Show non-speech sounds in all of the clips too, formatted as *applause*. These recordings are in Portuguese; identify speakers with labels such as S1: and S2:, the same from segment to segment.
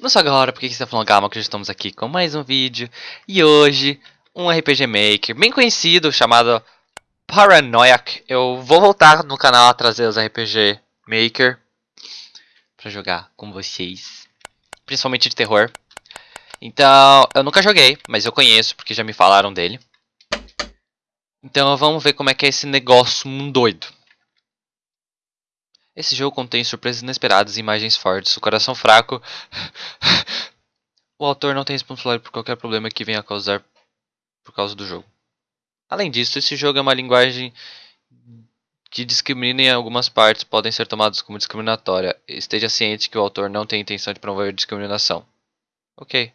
S1: Não só agora, porque você está falando calma, que já estamos aqui com mais um vídeo. E hoje, um RPG Maker bem conhecido, chamado Paranoiac. Eu vou voltar no canal a trazer os RPG Maker para jogar com vocês. Principalmente de terror. Então, eu nunca joguei, mas eu conheço, porque já me falaram dele. Então vamos ver como é que é esse negócio doido. Esse jogo contém surpresas inesperadas e imagens fortes. O coração fraco. *laughs* o autor não tem responsabilidade por qualquer problema que venha a causar por causa do jogo. Além disso, esse jogo é uma linguagem que discrimina em algumas partes podem ser tomadas como discriminatória. Esteja ciente que o autor não tem intenção de promover discriminação. Ok.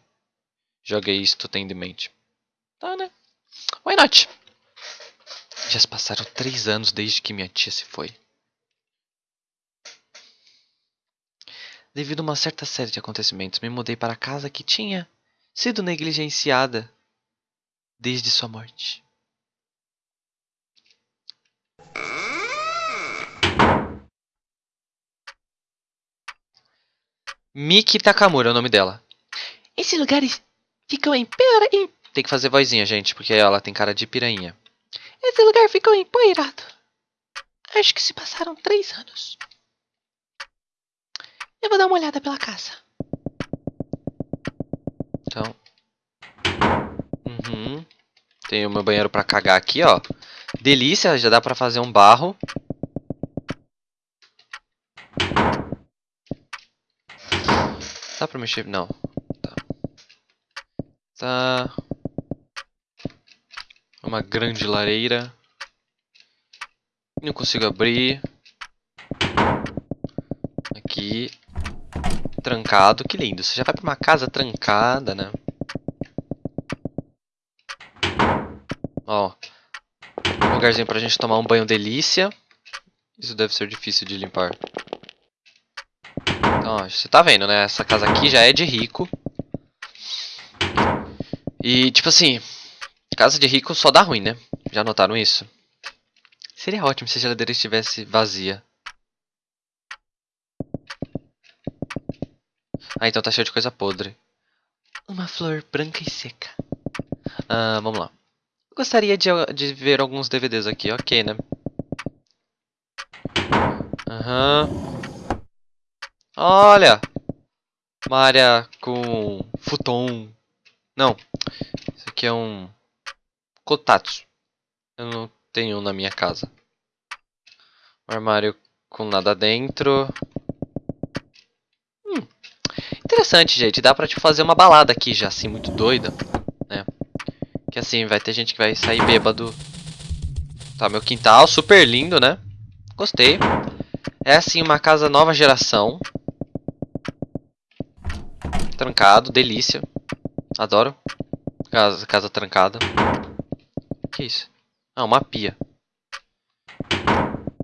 S1: Joguei isto tendo em mente. Tá, né? Why not? Já se passaram três anos desde que minha tia se foi. Devido a uma certa série de acontecimentos, me mudei para a casa que tinha sido negligenciada desde sua morte. Miki Takamura é o nome dela. Esse lugar ficou em Tem que fazer vozinha, gente, porque ela tem cara de piranha. Esse lugar ficou empoeirado. Acho que se passaram três anos. Eu vou dar uma olhada pela casa. Então. Uhum. Tem o meu banheiro pra cagar aqui, ó. Delícia, já dá pra fazer um barro. Dá pra mexer? Não. Tá. Tá. Uma grande lareira. Não consigo abrir. Aqui trancado. Que lindo. Você já vai pra uma casa trancada, né? Ó. Um lugarzinho pra gente tomar um banho delícia. Isso deve ser difícil de limpar. Então, ó, você tá vendo, né? Essa casa aqui já é de rico. E, tipo assim... Casa de rico só dá ruim, né? Já notaram isso? Seria ótimo se a geladeira estivesse vazia. Ah, então tá cheio de coisa podre. Uma flor branca e seca. Ah, vamos lá. Gostaria de, de ver alguns DVDs aqui, ok, né? Aham. Uhum. Olha! Uma área com futon. Não. Isso aqui é um... Kotatsu. Eu não tenho na minha casa. Um armário com nada dentro. Interessante, gente. Dá pra te fazer uma balada aqui já, assim, muito doida. Né? Que assim, vai ter gente que vai sair bêbado. Tá, meu quintal, super lindo, né? Gostei. É assim, uma casa nova geração. Trancado, delícia. Adoro. Casa, casa trancada. Que isso? Ah, uma pia.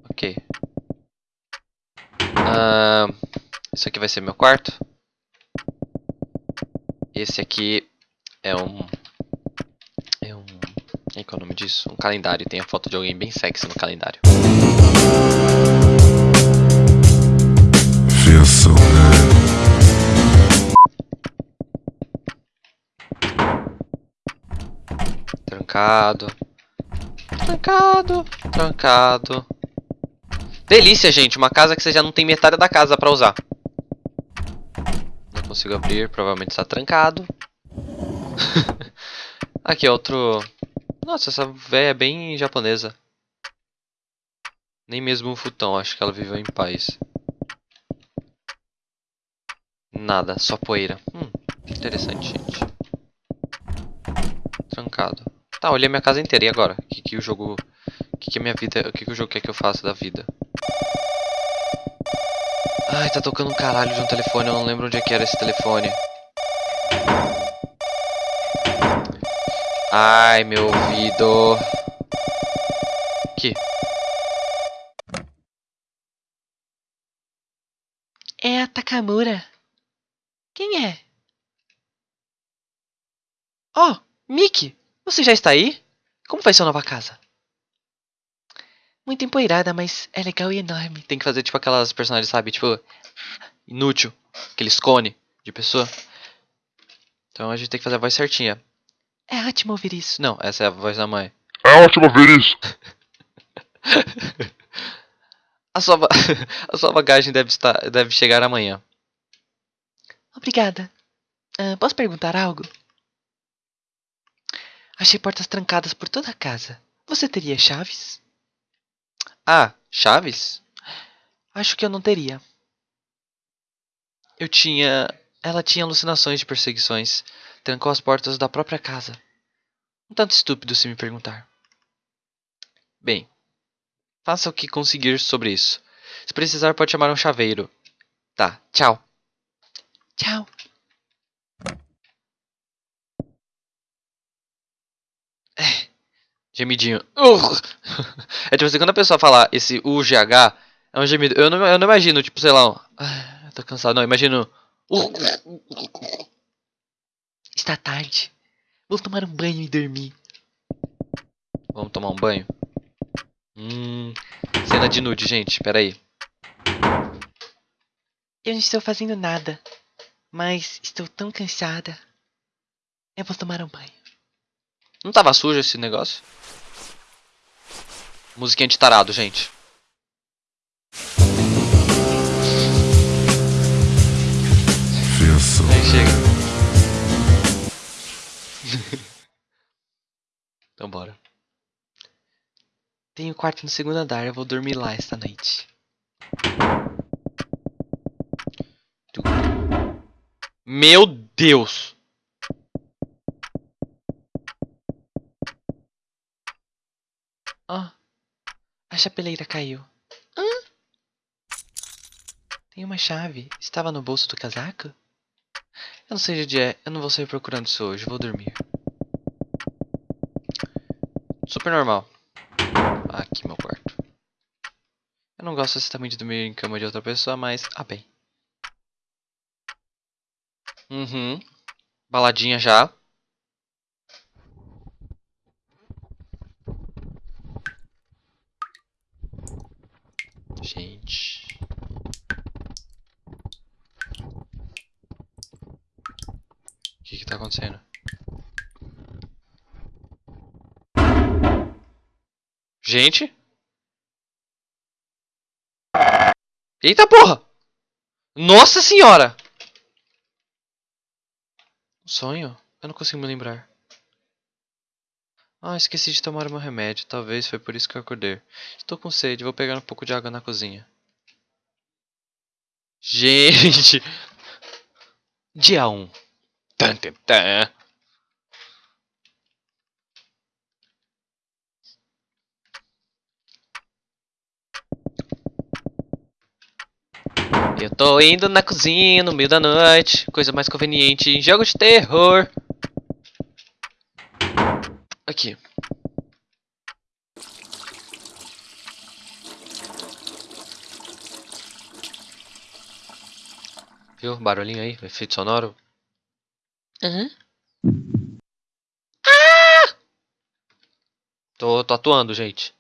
S1: Ok. Uh, isso aqui vai ser meu quarto. Esse aqui é um... É um... É qual é o nome disso? Um calendário. Tem a foto de alguém bem sexy no calendário. Trancado. Trancado. Trancado. Delícia, gente. Uma casa que você já não tem metade da casa pra usar consigo abrir, provavelmente está trancado. *laughs* Aqui, outro... Nossa, essa véia é bem japonesa. Nem mesmo um futão, acho que ela viveu em paz. Nada, só poeira. Hum, interessante, gente. Trancado. Tá, olhei minha casa inteira, e agora? O que, que o jogo... O que, que a minha vida... O que, que o jogo quer que eu faça da vida? Ai, tá tocando um caralho de um telefone, eu não lembro onde é que era esse telefone. Ai, meu ouvido. Aqui. É a Takamura. Quem é? Oh, Miki, você já está aí? Como vai sua nova casa? Muito empoeirada, mas é legal e enorme. Tem que fazer tipo aquelas personagens, sabe? Tipo, inútil, aqueles cone. de pessoa. Então a gente tem que fazer a voz certinha. É ótimo ouvir isso. Não, essa é a voz da mãe.
S2: É ótimo ver isso. *laughs*
S1: A sua, *laughs* a sua bagagem deve, estar, deve chegar amanhã. Obrigada. Ah, posso perguntar algo? Achei portas trancadas por toda a casa. Você teria chaves? Ah, chaves? Acho que eu não teria. Eu tinha. Ela tinha alucinações de perseguições. Trancou as portas da própria casa. Um tanto estúpido se me perguntar. Bem, faça o que conseguir sobre isso. Se precisar, pode chamar um chaveiro. Tá, tchau. Tchau. Gemidinho. Urgh. *laughs* É tipo assim, quando a pessoa fala esse UGH, é um gemido. Eu não, eu não imagino, tipo, sei lá, um, ah, tô cansado. Não, imagino. Está tarde. Vou tomar um banho e dormir. Vamos tomar um banho? Hum. Cena de nude, gente. Pera aí. Eu não estou fazendo nada. Mas estou tão cansada. Eu vou tomar um banho. Não tava sujo esse negócio? Musiquinha de tarado, gente. Aí chega. *laughs* então bora. Tenho quarto no segundo andar, eu vou dormir lá esta noite. Meu Deus! A chapeleira caiu. Hã? Tem uma chave. Estava no bolso do casaco? Eu não sei de onde é. Eu não vou sair procurando isso hoje. Vou dormir. Super normal. Aqui, meu quarto. Eu não gosto exatamente de dormir em cama de outra pessoa, mas... Ah, bem. Uhum. Baladinha já. Gente... O que que tá acontecendo? Gente? Eita porra! Nossa senhora! Um sonho? Eu não consigo me lembrar. Ah, esqueci de tomar meu remédio. Talvez foi por isso que eu acordei. Estou com sede, vou pegar um pouco de água na cozinha. Gente! Dia 1. Tan. Eu tô indo na cozinha no meio da noite. Coisa mais conveniente em jogo de terror. Aqui. Viu? Barulhinho aí, efeito sonoro. Aham. Ah! Tô, tô atuando, gente.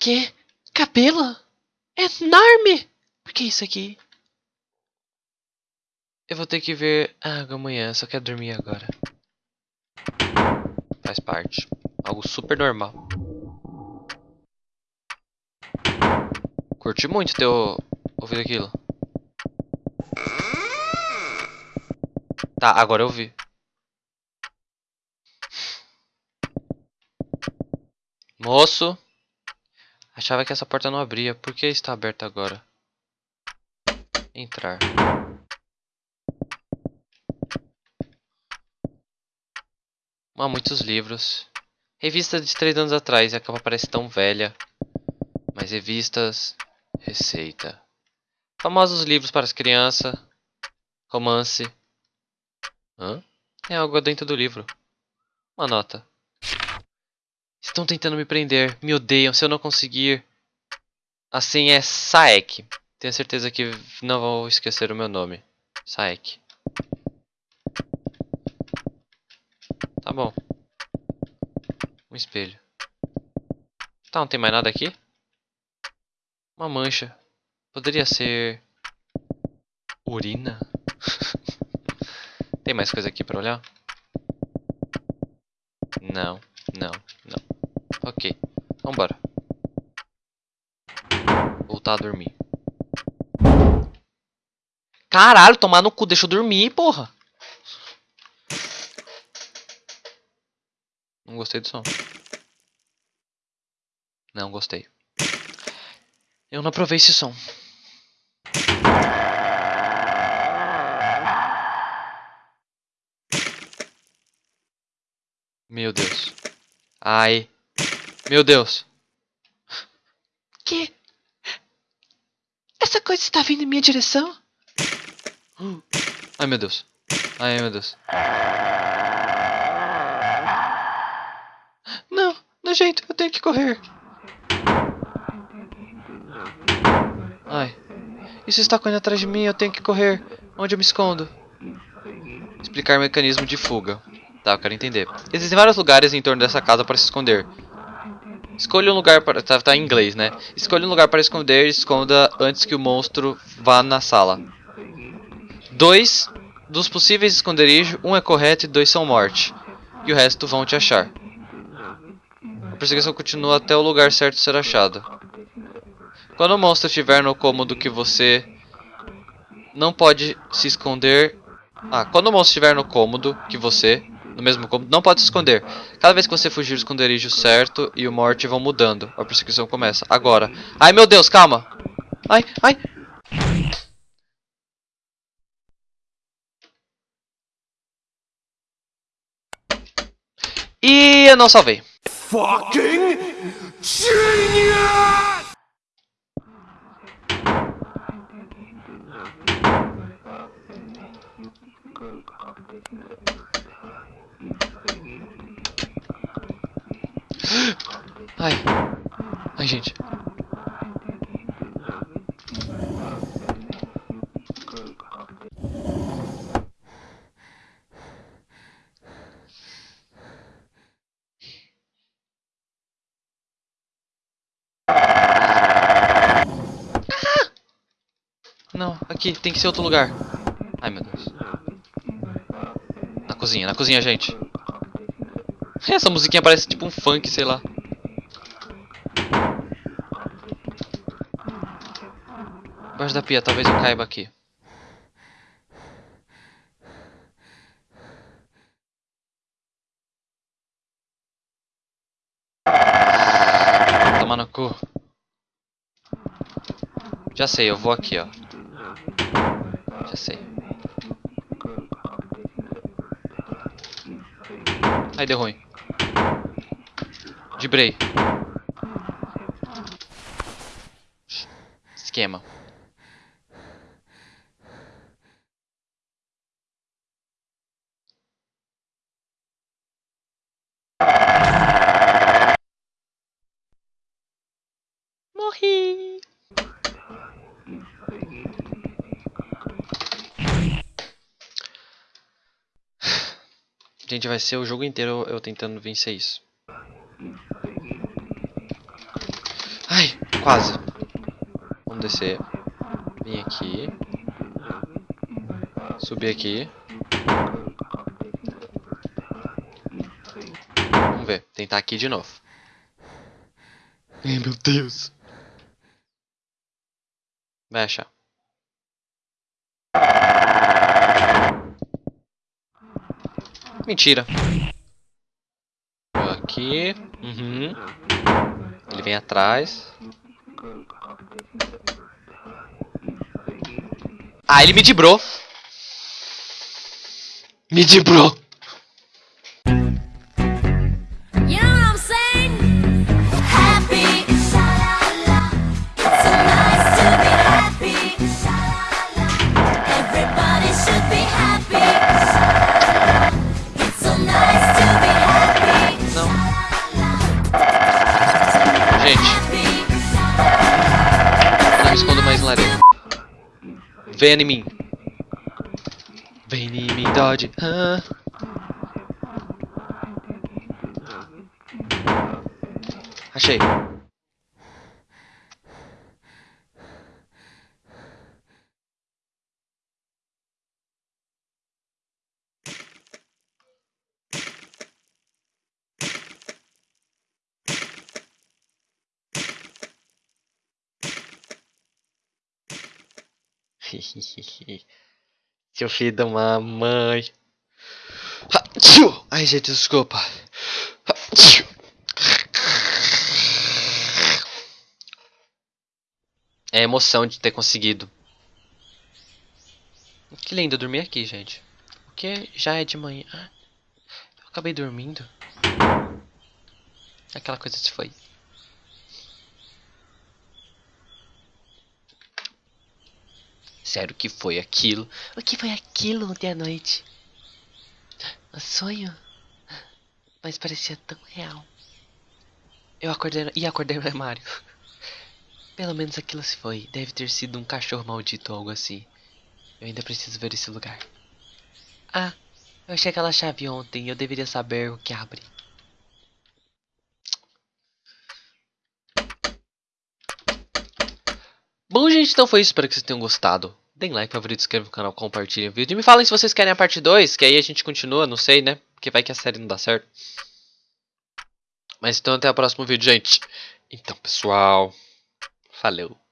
S1: Que? Cabelo? Enorme! Por que isso aqui? Eu vou ter que ver água amanhã, só quero dormir agora. Faz parte. Algo super normal. Curti muito ter ouvido aquilo. Tá, agora eu vi. Moço. Achava que essa porta não abria. Por que está aberta agora? Entrar. Há muitos livros. Revista de três anos atrás e a capa parece tão velha. Mas revistas. Receita. Famosos livros para as crianças. Romance. Hã? É algo dentro do livro. Uma nota. Estão tentando me prender. Me odeiam se eu não conseguir. Assim é Saek. Tenho certeza que não vou esquecer o meu nome. Saek. Tá bom. Um espelho. Tá, não tem mais nada aqui? Uma mancha. Poderia ser. Urina? *laughs* Tem mais coisa aqui pra olhar? Não, não, não. Ok, vambora. Voltar a dormir. Caralho, tomar no cu, deixa eu dormir, porra. Não gostei do som. Não gostei. Eu não aprovei esse som. Meu Deus. Ai. Meu Deus. Que? Essa coisa está vindo em minha direção? Ai, meu Deus. Ai, meu Deus. Jeito, eu tenho que correr. Ai. Isso está correndo atrás de mim, eu tenho que correr. Onde eu me escondo? Explicar mecanismo de fuga. Tá, eu quero entender. Existem vários lugares em torno dessa casa para se esconder. Escolha um lugar para... Tá, tá em inglês, né? Escolha um lugar para esconder e esconda antes que o monstro vá na sala. Dois dos possíveis esconderijos, um é correto e dois são morte. E o resto vão te achar. A perseguição continua até o lugar certo ser achado. Quando o monstro estiver no cômodo que você não pode se esconder... Ah, quando o monstro estiver no cômodo que você no mesmo cômodo, não pode se esconder. Cada vez que você fugir do esconderijo certo e o morte vão mudando, a perseguição começa. Agora. Ai, meu Deus, calma. Ai, ai. E eu não salvei. Fucking genius! Ai. Ai, gente. Não, aqui, tem que ser outro lugar. Ai, meu Deus. Na cozinha, na cozinha, gente. Essa musiquinha parece tipo um funk, sei lá. Embaixo da pia, talvez eu caiba aqui. Toma no cu. Já sei, eu vou aqui, ó. Já sei. Ai, deu ruim. Dibrei. Esquema. Gente, vai ser o jogo inteiro eu tentando vencer isso. Ai, quase. Vamos descer. Vim aqui. Subir aqui. Vamos ver. Tentar aqui de novo. Ai, meu Deus. Vai achar. Mentira. Aqui. Uhum. Ele vem atrás. Ah, ele me dibrou. Me dibrou. Venha em mim. Vem em mim, Dodge. Ah. Achei. *laughs* Seu filho da mamãe. Ai, gente, desculpa. É emoção de ter conseguido. Que lindo dormir aqui, gente. Porque já é de manhã. Ah, Eu acabei dormindo. Aquela coisa se foi. Sério, o que foi aquilo? O que foi aquilo ontem à noite? Um sonho? Mas parecia tão real. Eu acordei e acordei no armário. Pelo menos aquilo se foi. Deve ter sido um cachorro maldito ou algo assim. Eu ainda preciso ver esse lugar. Ah, eu achei aquela chave ontem. Eu deveria saber o que abre. Bom, gente, então foi isso. Espero que vocês tenham gostado. Deem like, favorito, inscrevam no canal, compartilhem o vídeo. E me falem se vocês querem a parte 2, que aí a gente continua, não sei, né? Porque vai que a série não dá certo. Mas então até o próximo vídeo, gente. Então, pessoal. Valeu.